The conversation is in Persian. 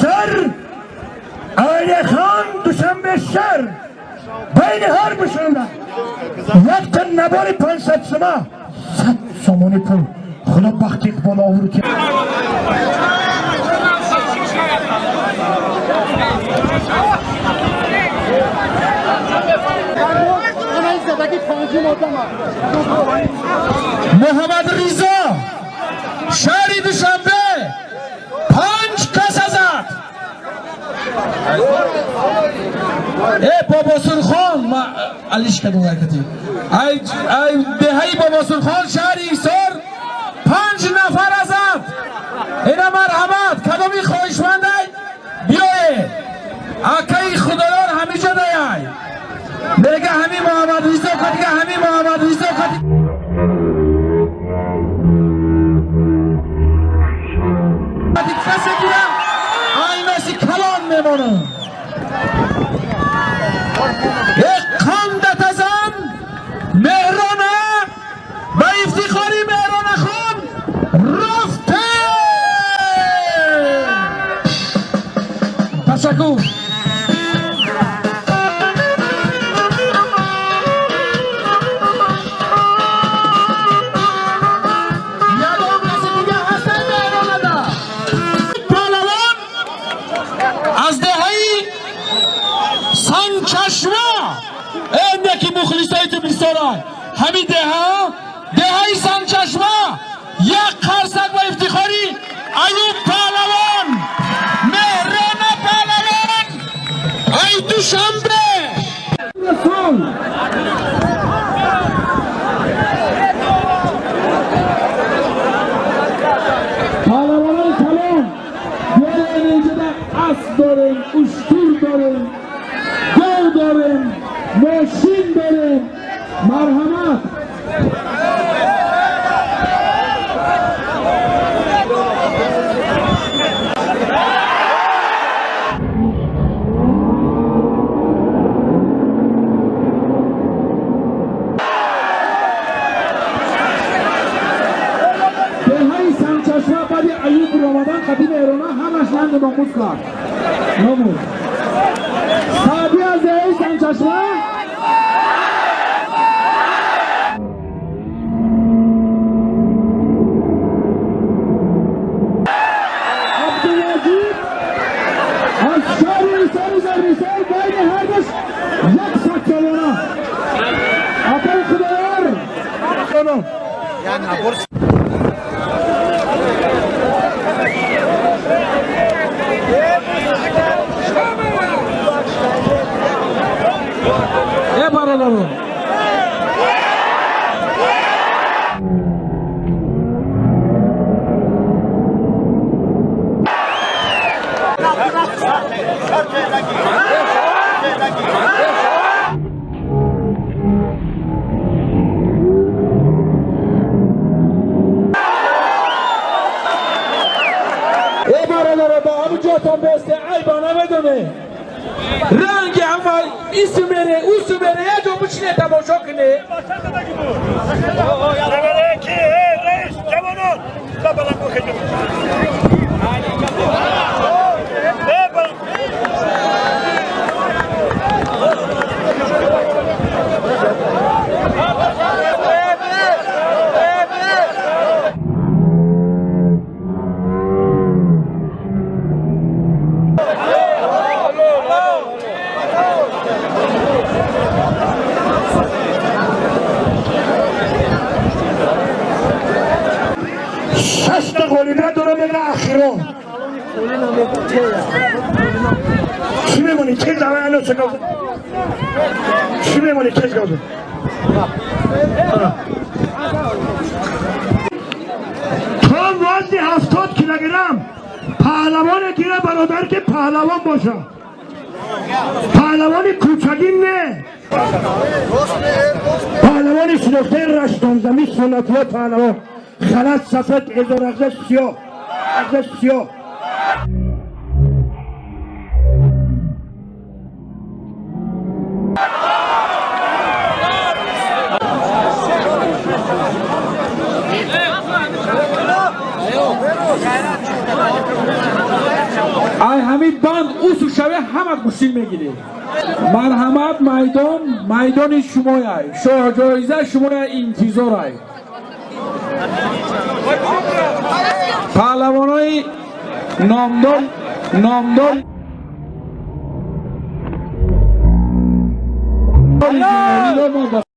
شر علی خان دوشنبه شهر بین هر بشنده وقت تن نبار 500 سما 100 سومونی پول. خدا بخت اقبال آورد که محمد ریزا شهری دوشنبه ای بابا سرخان ما علیش کدوم حرکتی ای ای دهی بابا سرخان شهر ایسار پنج نفر ازد اینا مرحمت کدومی خواهشمند بیایه اکی خدایان همی جا دیای میگه همی محمد ریزا کدیگه همی محمد ریزا ده پهلوان از دهی مخلصای تو همین دهه دهی سنچشمه یک قرصک و افتخاری. ایوب پهلوان. আস ধরেন উস্তুর ধরেন গৌ ধরেন মসি Sen de dokuz kal. Ne bu? Sabiha Zeyre sen çaşla. Yani abur. ای برادر با همون جاتان بسته ای با نمیدونه رنگ اول ایسو بره اوسو بره یه جو بچینه تماشا کنه قولیده دارم بگه اخیران چی میمونی؟ چه زمان الان چه گازه؟ چی میمونی؟ چه گازه؟ تا وزنی هفتاد کیلوگرم پهلوان گیره برادر که پهلوان باشه پهلوان کوچگین نه پهلوان رشتان زمین سنتی پهلوان خلط سفید ازار اغزش سیاه اغزش سیاه ای همین بند اوسو شوه همه گوشین می‌گیری میدان میدان شما ای شاه جایزه شما انتظار ای پهلوان